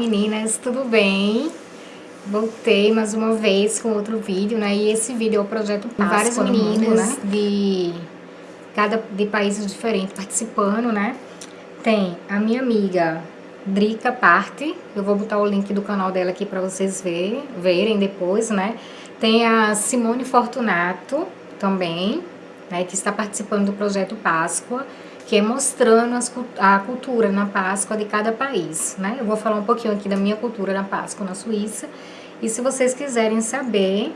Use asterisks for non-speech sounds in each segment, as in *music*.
Meninas, tudo bem? Voltei mais uma vez com outro vídeo, né? E esse vídeo é o projeto Páscoa Várias meninas mundo, né? de, cada, de países diferentes participando, né? Tem a minha amiga Drica Parte, eu vou botar o link do canal dela aqui para vocês verem, verem depois, né? Tem a Simone Fortunato também, né? Que está participando do projeto Páscoa que é mostrando as, a cultura na Páscoa de cada país, né? Eu vou falar um pouquinho aqui da minha cultura na Páscoa na Suíça, e se vocês quiserem saber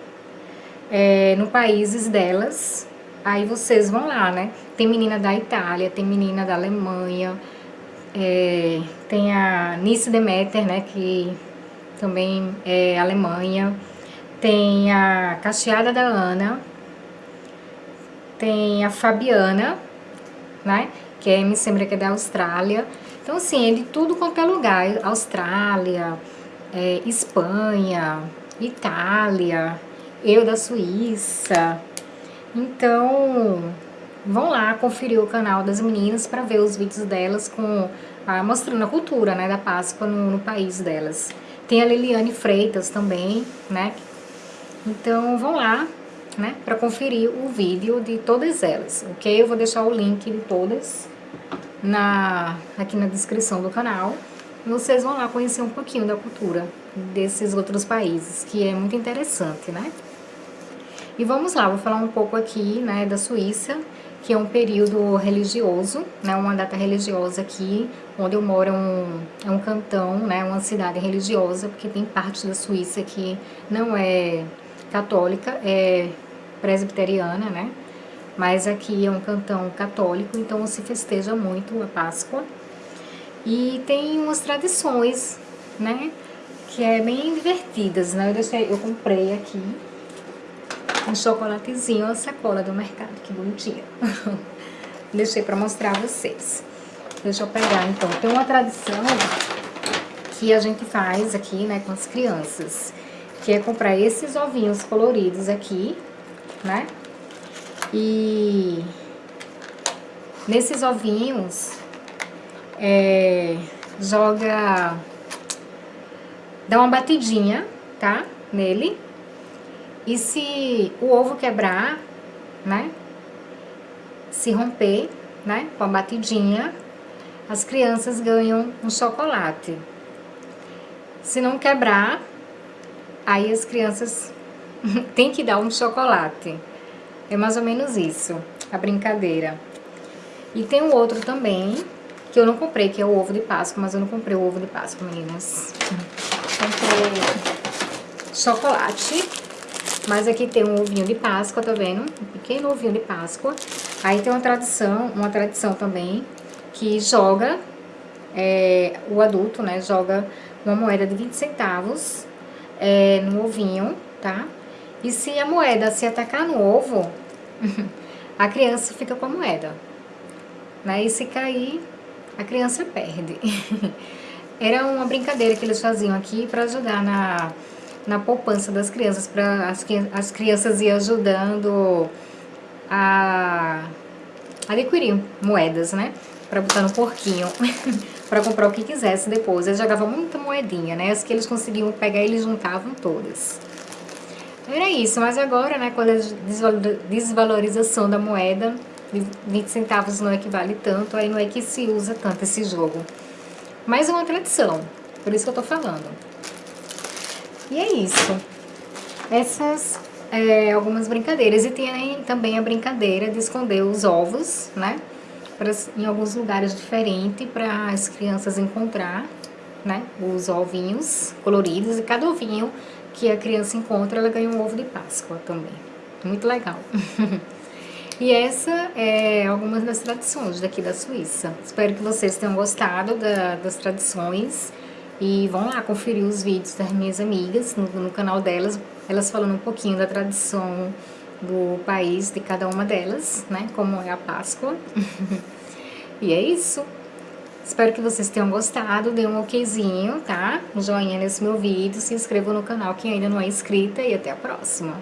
é, no países delas, aí vocês vão lá, né? Tem menina da Itália, tem menina da Alemanha, é, tem a Nice Demeter, né? Que também é Alemanha, tem a Cacheada da Ana, tem a Fabiana, né? que é MC que é da Austrália. Então, assim, é de tudo quanto é lugar. Austrália, é, Espanha, Itália, eu da Suíça. Então, vão lá conferir o canal das meninas para ver os vídeos delas com ah, mostrando a cultura né, da Páscoa no, no país delas. Tem a Liliane Freitas também, né? Então, vão lá, né, para conferir o vídeo de todas elas, ok? Eu vou deixar o link de todas na, aqui na descrição do canal. Vocês vão lá conhecer um pouquinho da cultura desses outros países, que é muito interessante, né? E vamos lá, vou falar um pouco aqui, né, da Suíça, que é um período religioso, né, uma data religiosa aqui, onde eu moro é um, é um cantão, né, uma cidade religiosa, porque tem parte da Suíça que não é católica, é presbiteriana, né, mas aqui é um cantão católico, então se festeja muito a Páscoa. E tem umas tradições, né, que é bem divertidas, né? Eu, deixei, eu comprei aqui um chocolatezinho, uma sacola do mercado, que bonitinha. *laughs* deixei para mostrar a vocês. Deixa eu pegar, então. Tem uma tradição que a gente faz aqui, né, com as crianças, que é comprar esses ovinhos coloridos aqui, né? E nesses ovinhos, é, joga, dá uma batidinha, tá? Nele. E se o ovo quebrar, né? Se romper, né? Com a batidinha, as crianças ganham um chocolate. Se não quebrar, aí as crianças *laughs* têm que dar um chocolate. É mais ou menos isso, a brincadeira. E tem um outro também, que eu não comprei, que é o ovo de Páscoa, mas eu não comprei o ovo de Páscoa, meninas. Comprei chocolate, mas aqui tem um ovinho de Páscoa, tá vendo? Um pequeno ovinho de Páscoa. Aí tem uma tradição, uma tradição também, que joga, é, o adulto, né, joga uma moeda de 20 centavos é, no ovinho, tá? E se a moeda se atacar no ovo, *laughs* a criança fica com a moeda. Né? E se cair, a criança perde. *laughs* Era uma brincadeira que eles faziam aqui para ajudar na, na poupança das crianças, para as, as crianças ir ajudando a adquirir moedas, né? Para botar no porquinho, *laughs* para comprar o que quisesse depois. Eles jogavam muita moedinha, né? As que eles conseguiam pegar, eles juntavam todas. Era isso, mas agora, né, com a desvalorização da moeda, 20 centavos não equivale tanto, aí não é que se usa tanto esse jogo. Mais uma tradição, por isso que eu tô falando. E é isso. Essas é, algumas brincadeiras. E tem também a brincadeira de esconder os ovos, né? Pra, em alguns lugares diferentes para as crianças encontrar, né? Os ovinhos coloridos e cada ovinho que a criança encontra, ela ganha um ovo de Páscoa também. Muito legal. *laughs* e essa é algumas das tradições daqui da Suíça. Espero que vocês tenham gostado da, das tradições. E vão lá conferir os vídeos das minhas amigas no, no canal delas. Elas falando um pouquinho da tradição do país de cada uma delas, né? Como é a Páscoa. *laughs* e é isso. Espero que vocês tenham gostado, dê um okzinho, tá? Um joinha nesse meu vídeo, se inscreva no canal quem ainda não é inscrita e até a próxima.